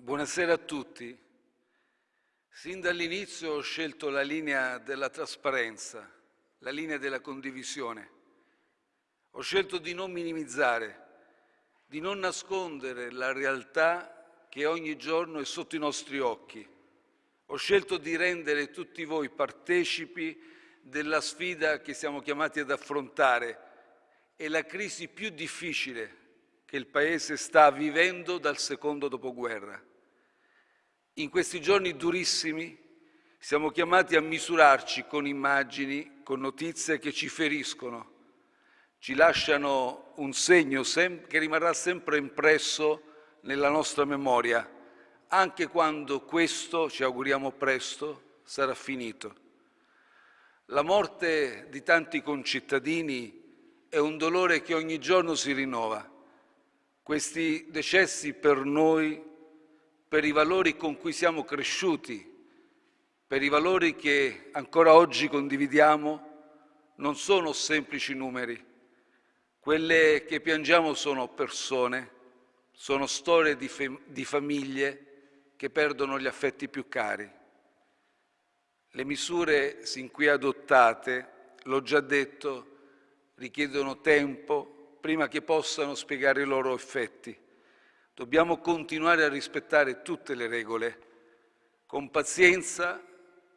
Buonasera a tutti. Sin dall'inizio ho scelto la linea della trasparenza, la linea della condivisione. Ho scelto di non minimizzare, di non nascondere la realtà che ogni giorno è sotto i nostri occhi. Ho scelto di rendere tutti voi partecipi della sfida che siamo chiamati ad affrontare e la crisi più difficile che il Paese sta vivendo dal secondo dopoguerra. In questi giorni durissimi siamo chiamati a misurarci con immagini, con notizie che ci feriscono, ci lasciano un segno che rimarrà sempre impresso nella nostra memoria, anche quando questo, ci auguriamo presto, sarà finito. La morte di tanti concittadini è un dolore che ogni giorno si rinnova. Questi decessi per noi per i valori con cui siamo cresciuti, per i valori che ancora oggi condividiamo, non sono semplici numeri. Quelle che piangiamo sono persone, sono storie di, di famiglie che perdono gli affetti più cari. Le misure sin qui adottate, l'ho già detto, richiedono tempo prima che possano spiegare i loro effetti. Dobbiamo continuare a rispettare tutte le regole, con pazienza,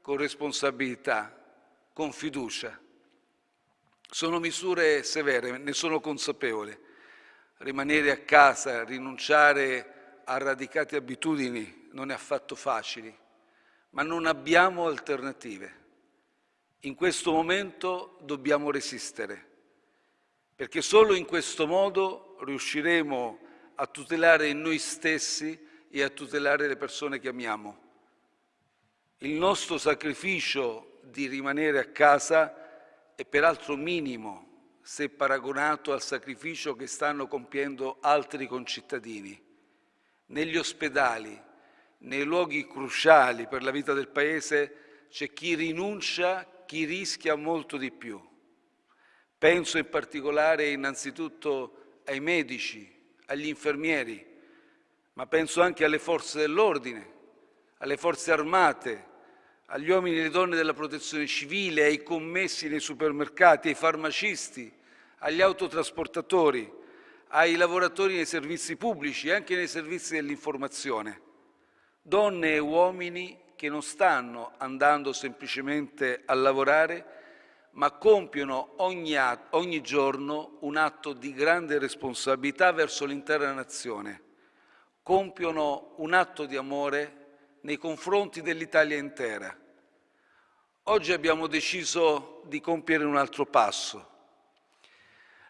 con responsabilità, con fiducia. Sono misure severe, ne sono consapevole. Rimanere a casa, rinunciare a radicate abitudini non è affatto facile, ma non abbiamo alternative. In questo momento dobbiamo resistere, perché solo in questo modo riusciremo a tutelare noi stessi e a tutelare le persone che amiamo. Il nostro sacrificio di rimanere a casa è peraltro minimo se paragonato al sacrificio che stanno compiendo altri concittadini. Negli ospedali, nei luoghi cruciali per la vita del Paese, c'è chi rinuncia, chi rischia molto di più. Penso in particolare innanzitutto ai medici, agli infermieri, ma penso anche alle forze dell'ordine, alle forze armate, agli uomini e alle donne della protezione civile, ai commessi nei supermercati, ai farmacisti, agli autotrasportatori, ai lavoratori nei servizi pubblici e anche nei servizi dell'informazione. Donne e uomini che non stanno andando semplicemente a lavorare, ma compiono ogni, ogni giorno un atto di grande responsabilità verso l'intera nazione, compiono un atto di amore nei confronti dell'Italia intera. Oggi abbiamo deciso di compiere un altro passo.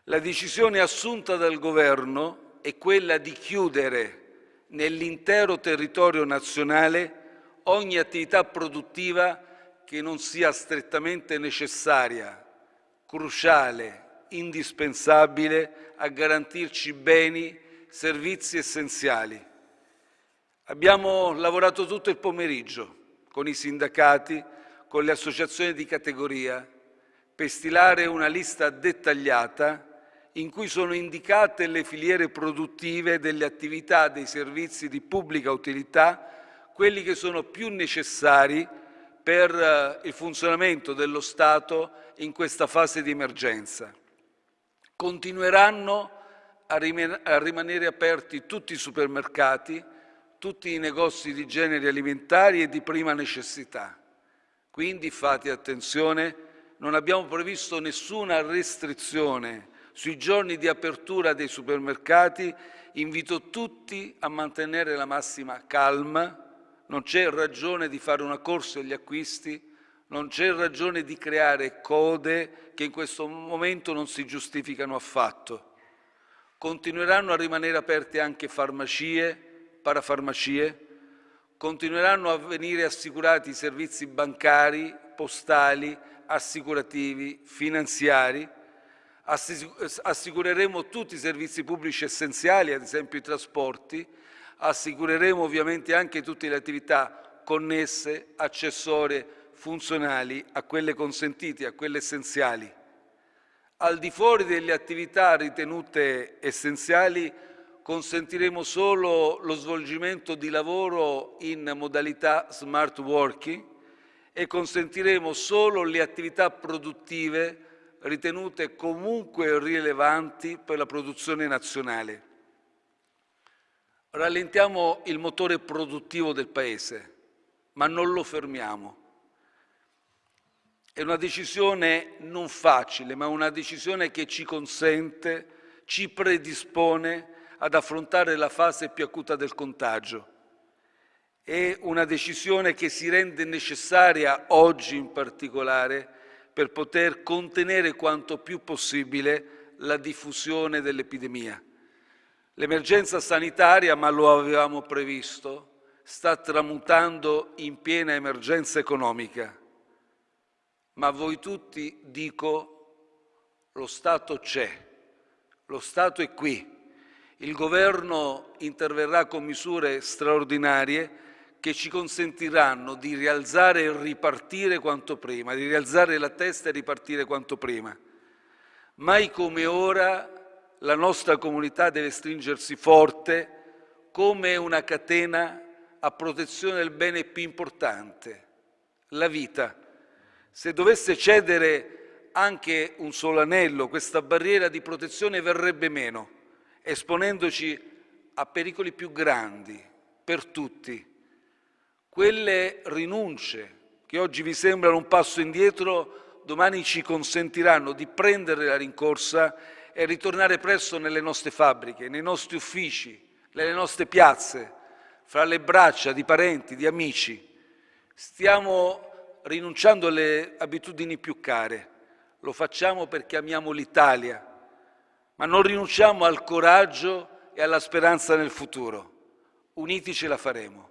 La decisione assunta dal Governo è quella di chiudere nell'intero territorio nazionale ogni attività produttiva che non sia strettamente necessaria, cruciale, indispensabile a garantirci beni, servizi essenziali. Abbiamo lavorato tutto il pomeriggio con i sindacati, con le associazioni di categoria, per stilare una lista dettagliata in cui sono indicate le filiere produttive delle attività dei servizi di pubblica utilità, quelli che sono più necessari per eh, il funzionamento dello Stato in questa fase di emergenza. Continueranno a rimanere aperti tutti i supermercati, tutti i negozi di generi alimentari e di prima necessità. Quindi fate attenzione, non abbiamo previsto nessuna restrizione sui giorni di apertura dei supermercati, invito tutti a mantenere la massima calma, non c'è ragione di fare una corsa agli acquisti, non c'è ragione di creare code che in questo momento non si giustificano affatto. Continueranno a rimanere aperte anche farmacie, parafarmacie, continueranno a venire assicurati i servizi bancari, postali, assicurativi, finanziari, assicureremo tutti i servizi pubblici essenziali, ad esempio i trasporti, assicureremo ovviamente anche tutte le attività connesse, accessorie, funzionali a quelle consentite, a quelle essenziali. Al di fuori delle attività ritenute essenziali consentiremo solo lo svolgimento di lavoro in modalità smart working e consentiremo solo le attività produttive ritenute comunque rilevanti per la produzione nazionale. Rallentiamo il motore produttivo del Paese, ma non lo fermiamo. È una decisione non facile, ma una decisione che ci consente, ci predispone ad affrontare la fase più acuta del contagio. È una decisione che si rende necessaria oggi in particolare per poter contenere quanto più possibile la diffusione dell'epidemia. L'emergenza sanitaria, ma lo avevamo previsto, sta tramutando in piena emergenza economica. Ma a voi tutti dico, lo Stato c'è, lo Stato è qui il Governo interverrà con misure straordinarie che ci consentiranno di rialzare e ripartire quanto prima, di rialzare la testa e ripartire quanto prima. Mai come ora la nostra comunità deve stringersi forte come una catena a protezione del bene più importante, la vita. Se dovesse cedere anche un solo anello, questa barriera di protezione verrebbe meno esponendoci a pericoli più grandi per tutti. Quelle rinunce che oggi vi sembrano un passo indietro, domani ci consentiranno di prendere la rincorsa e ritornare presto nelle nostre fabbriche, nei nostri uffici, nelle nostre piazze, fra le braccia di parenti, di amici. Stiamo rinunciando alle abitudini più care, lo facciamo perché amiamo l'Italia, ma non rinunciamo al coraggio e alla speranza nel futuro. Uniti ce la faremo.